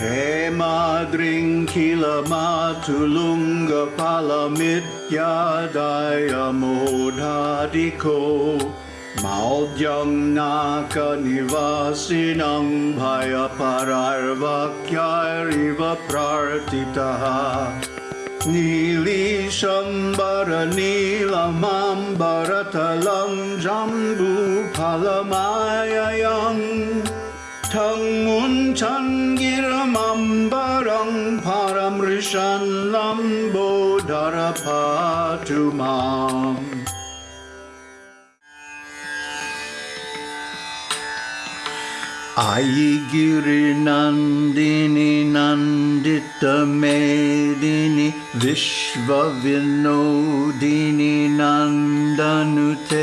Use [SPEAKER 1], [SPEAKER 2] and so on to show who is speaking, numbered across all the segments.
[SPEAKER 1] हे मादृङ्खिलमातुलुङ्गफलमित्यायमोधादिखो माकनिवासिनं भयपरार्वाक्यारिव प्रार्थितः। नीलीशम्बरनील माम्बरतलं जम्बूफलमायम् palamityadaya modhadiko Maudyam naka nivasinang bhaya pararvakyariva prartitaha Nilishambara nilamambaratalam jambu palamayayam Tang mun chan giramambarang paramrishan lambo darapatumam Ayigiri Nandini Nandita Medini Vishva Vinodini Nandanute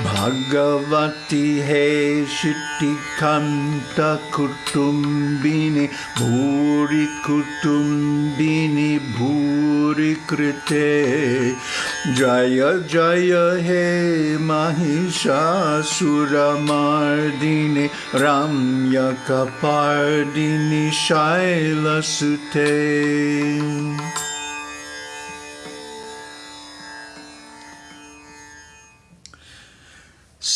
[SPEAKER 1] भगवति हे सिटिखन्त भूरिकुटुम्बिनि भूरिकृते जय जय हे महिषासुरमार्दिनि रम्यकपार्दिनि शैलसुते।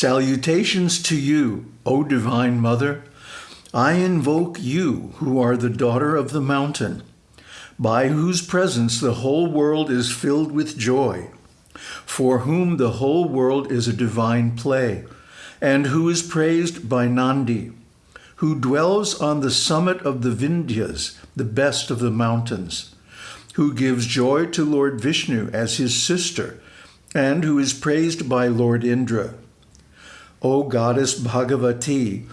[SPEAKER 1] Salutations to you, O Divine Mother. I invoke you, who are the daughter of the mountain, by whose presence the whole world is filled with joy, for whom the whole world is a divine play, and who is praised by Nandi, who dwells on the summit of the Vindhyas, the best of the mountains, who gives joy to Lord Vishnu as his sister, and who is praised by Lord Indra. O goddess Bhagavati,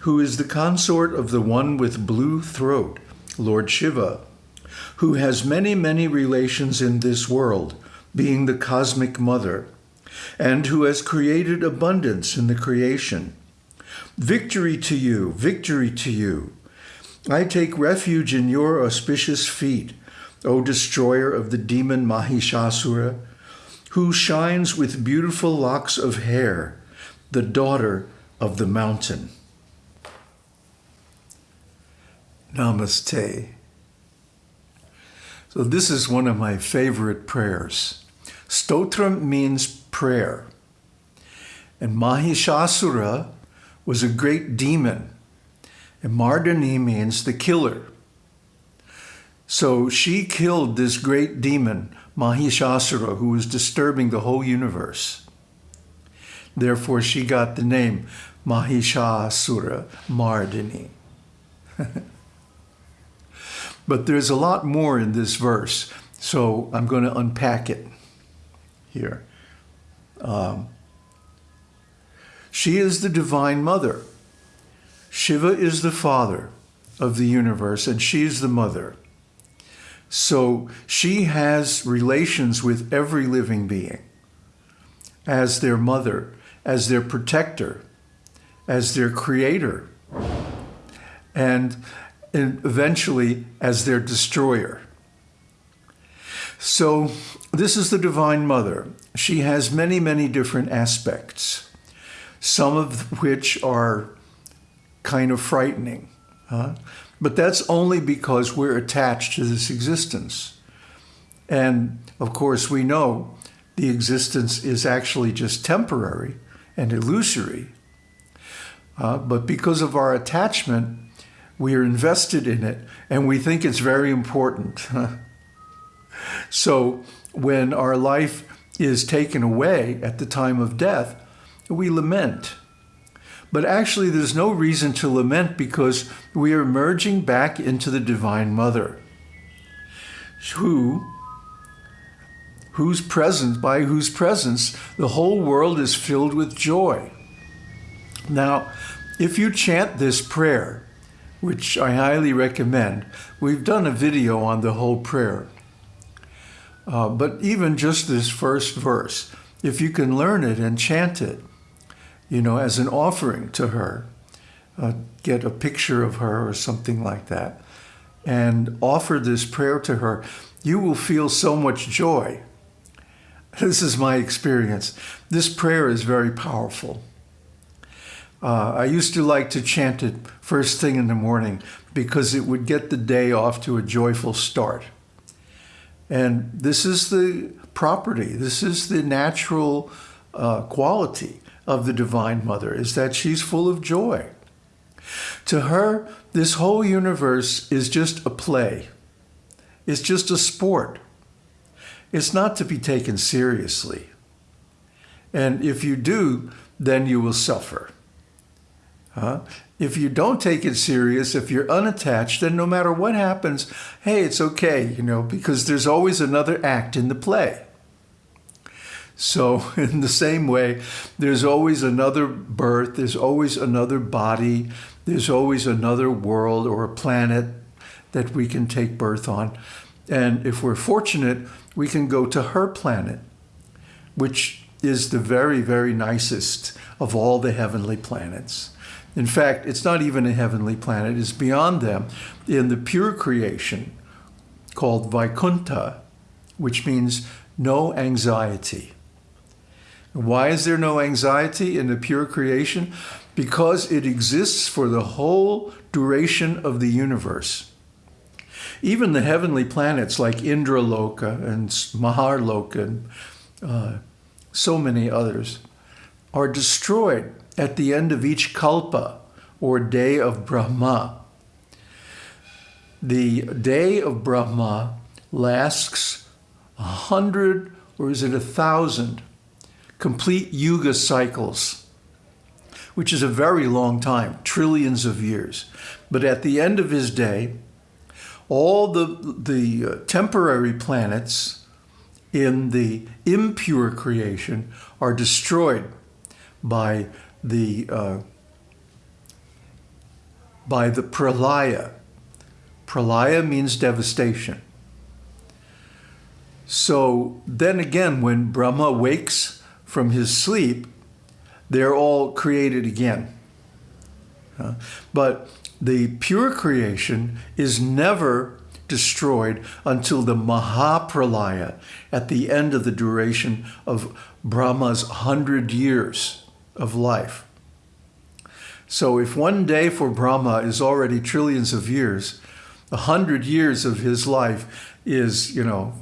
[SPEAKER 1] who is the consort of the one with blue throat, Lord Shiva, who has many, many relations in this world, being the cosmic mother, and who has created abundance in the creation. Victory to you, victory to you. I take refuge in your auspicious feet, O destroyer of the demon Mahishasura, who shines with beautiful locks of hair, the daughter of the mountain. Namaste. So this is one of my favorite prayers. Stotram means prayer. And Mahishasura was a great demon. And Mardini means the killer. So she killed this great demon, Mahishasura, who was disturbing the whole universe. Therefore, she got the name Mahishasura Mardini. but there's a lot more in this verse, so I'm going to unpack it here. Um, she is the Divine Mother. Shiva is the Father of the universe, and she is the Mother. So she has relations with every living being as their mother, as their protector, as their creator, and eventually as their destroyer. So this is the Divine Mother. She has many, many different aspects, some of which are kind of frightening. Huh? But that's only because we're attached to this existence. And of course, we know the existence is actually just temporary and illusory. Uh, but because of our attachment, we are invested in it and we think it's very important. so when our life is taken away at the time of death, we lament. But actually, there's no reason to lament because we are merging back into the Divine Mother, who, whose presence, by whose presence, the whole world is filled with joy. Now, if you chant this prayer, which I highly recommend, we've done a video on the whole prayer. Uh, but even just this first verse, if you can learn it and chant it, you know, as an offering to her, uh, get a picture of her or something like that, and offer this prayer to her, you will feel so much joy. This is my experience. This prayer is very powerful. Uh, I used to like to chant it first thing in the morning because it would get the day off to a joyful start. And this is the property, this is the natural uh, quality of the Divine Mother, is that she's full of joy. To her, this whole universe is just a play. It's just a sport. It's not to be taken seriously. And if you do, then you will suffer. Huh? If you don't take it serious, if you're unattached, then no matter what happens, hey, it's okay, you know, because there's always another act in the play. So in the same way, there's always another birth, there's always another body, there's always another world or a planet that we can take birth on. And if we're fortunate, we can go to her planet, which is the very, very nicest of all the heavenly planets. In fact, it's not even a heavenly planet, it's beyond them in the pure creation called Vaikuntha, which means no anxiety. Why is there no anxiety in the pure creation? Because it exists for the whole duration of the universe. Even the heavenly planets like Indra Indraloka and Maharloka and uh, so many others are destroyed at the end of each kalpa or day of Brahma. The day of Brahma lasts a hundred or is it a thousand complete yuga cycles, which is a very long time, trillions of years. But at the end of his day, all the, the uh, temporary planets in the impure creation are destroyed by the uh, by the pralaya. Pralaya means devastation. So then again, when Brahma wakes from his sleep, they're all created again. Uh, but the pure creation is never destroyed until the Mahapralaya at the end of the duration of Brahma's hundred years of life. So if one day for Brahma is already trillions of years, a hundred years of his life is, you know,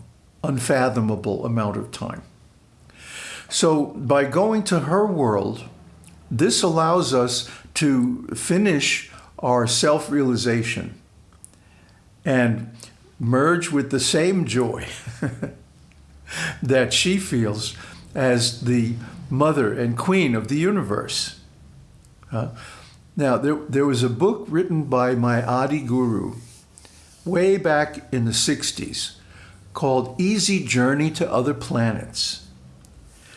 [SPEAKER 1] unfathomable amount of time. So by going to her world, this allows us to finish our self-realization and merge with the same joy that she feels as the mother and queen of the universe. Uh, now, there, there was a book written by my Adi Guru way back in the 60s called Easy Journey to Other Planets.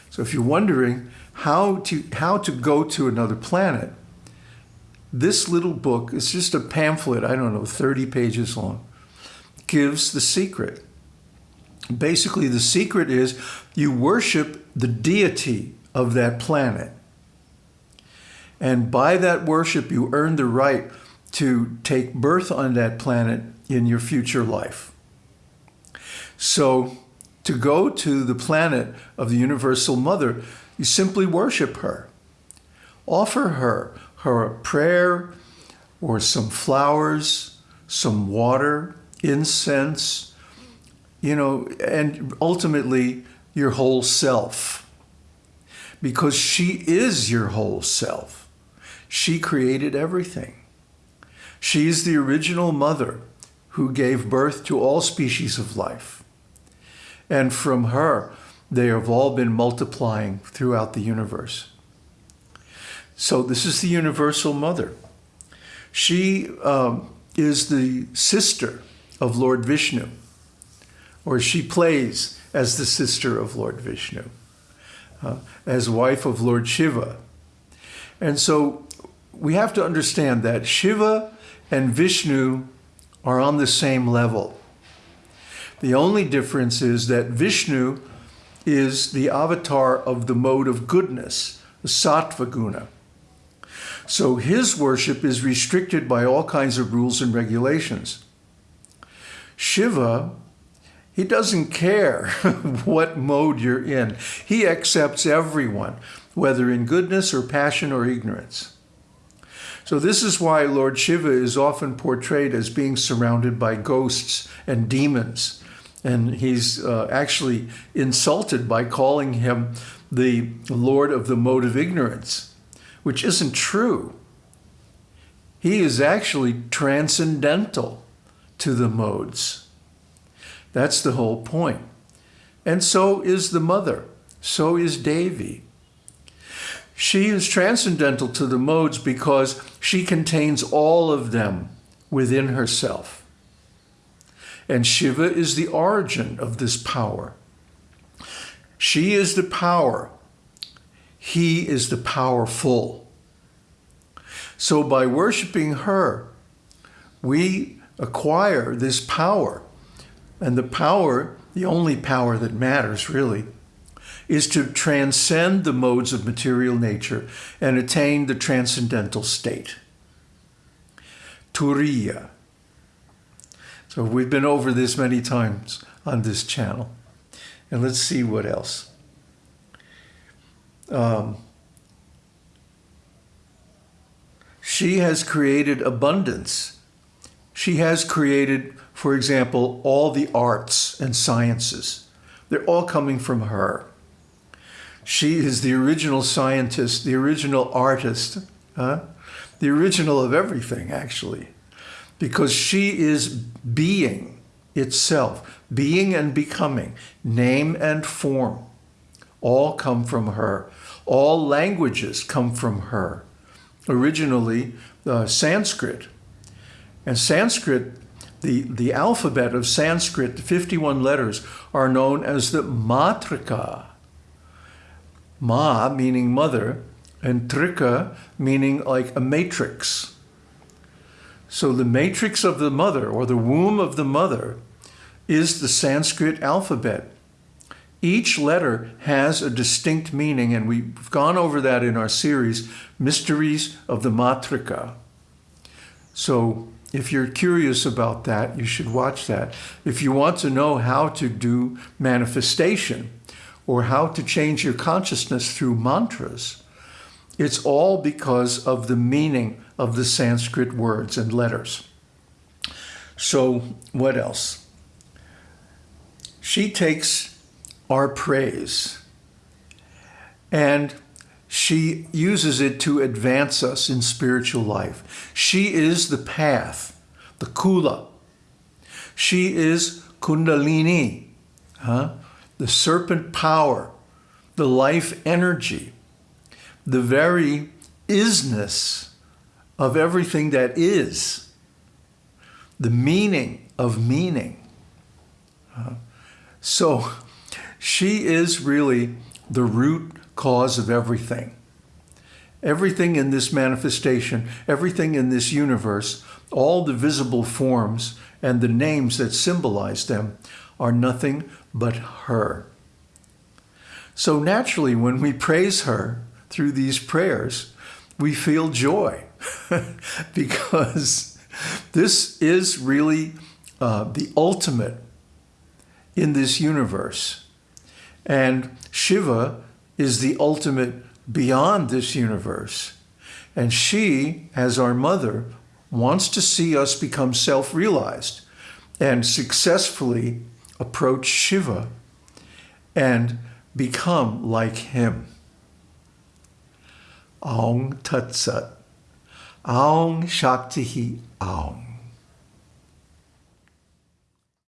[SPEAKER 1] So if you're wondering how to, how to go to another planet, this little book, it's just a pamphlet, I don't know, 30 pages long, gives the secret. Basically, the secret is you worship the deity of that planet. And by that worship, you earn the right to take birth on that planet in your future life. So to go to the planet of the Universal Mother, you simply worship her. Offer her, her a prayer or some flowers, some water, incense, you know, and ultimately your whole self because she is your whole self. She created everything. She is the original mother who gave birth to all species of life. And from her, they have all been multiplying throughout the universe. So this is the universal mother. She um, is the sister of Lord Vishnu, or she plays as the sister of Lord Vishnu uh, as wife of Lord Shiva. And so we have to understand that Shiva and Vishnu are on the same level. The only difference is that Vishnu is the avatar of the mode of goodness, the sattva guna. So his worship is restricted by all kinds of rules and regulations. Shiva, he doesn't care what mode you're in. He accepts everyone, whether in goodness or passion or ignorance. So this is why Lord Shiva is often portrayed as being surrounded by ghosts and demons. And he's uh, actually insulted by calling him the Lord of the mode of ignorance, which isn't true. He is actually transcendental to the modes. That's the whole point. And so is the mother. So is Devi. She is transcendental to the modes because she contains all of them within herself. And Shiva is the origin of this power. She is the power. He is the powerful. So by worshiping her, we acquire this power. And the power, the only power that matters really, is to transcend the modes of material nature and attain the transcendental state. Turiya. So we've been over this many times on this channel. And let's see what else. Um, she has created abundance. She has created, for example, all the arts and sciences. They're all coming from her. She is the original scientist, the original artist, huh? the original of everything, actually, because she is being itself, being and becoming, name and form, all come from her. All languages come from her. Originally, uh, Sanskrit. And Sanskrit, the, the alphabet of Sanskrit, the 51 letters, are known as the Matrika. Ma meaning mother, and trika meaning like a matrix. So the matrix of the mother, or the womb of the mother, is the Sanskrit alphabet. Each letter has a distinct meaning, and we've gone over that in our series, Mysteries of the Matrika. So if you're curious about that, you should watch that. If you want to know how to do manifestation, or how to change your consciousness through mantras, it's all because of the meaning of the Sanskrit words and letters. So what else? She takes our praise and she uses it to advance us in spiritual life. She is the path, the kula. She is kundalini, huh? the serpent power, the life energy, the very isness of everything that is, the meaning of meaning. Uh, so she is really the root cause of everything. Everything in this manifestation, everything in this universe, all the visible forms and the names that symbolize them are nothing but her. So naturally, when we praise her through these prayers, we feel joy because this is really uh, the ultimate in this universe. And Shiva is the ultimate beyond this universe. And she, as our mother, wants to see us become self-realized and successfully approach Shiva and become like him. Aung Tat Sat. Aung Shakti Aung.